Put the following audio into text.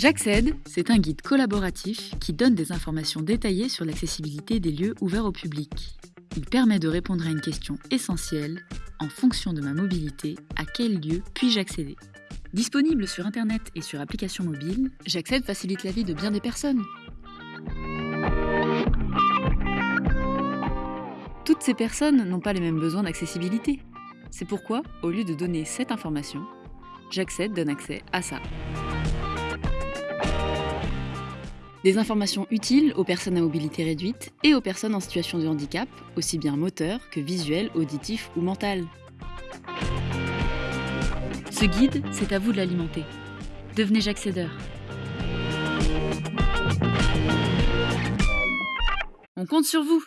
J'accède, c'est un guide collaboratif qui donne des informations détaillées sur l'accessibilité des lieux ouverts au public. Il permet de répondre à une question essentielle en fonction de ma mobilité, à quel lieu puis-je accéder Disponible sur Internet et sur application mobile, J'accède facilite la vie de bien des personnes. Toutes ces personnes n'ont pas les mêmes besoins d'accessibilité. C'est pourquoi, au lieu de donner cette information, J'accède donne accès à ça. Des informations utiles aux personnes à mobilité réduite et aux personnes en situation de handicap, aussi bien moteur que visuel, auditif ou mental. Ce guide, c'est à vous de l'alimenter. Devenez J'accédeur. On compte sur vous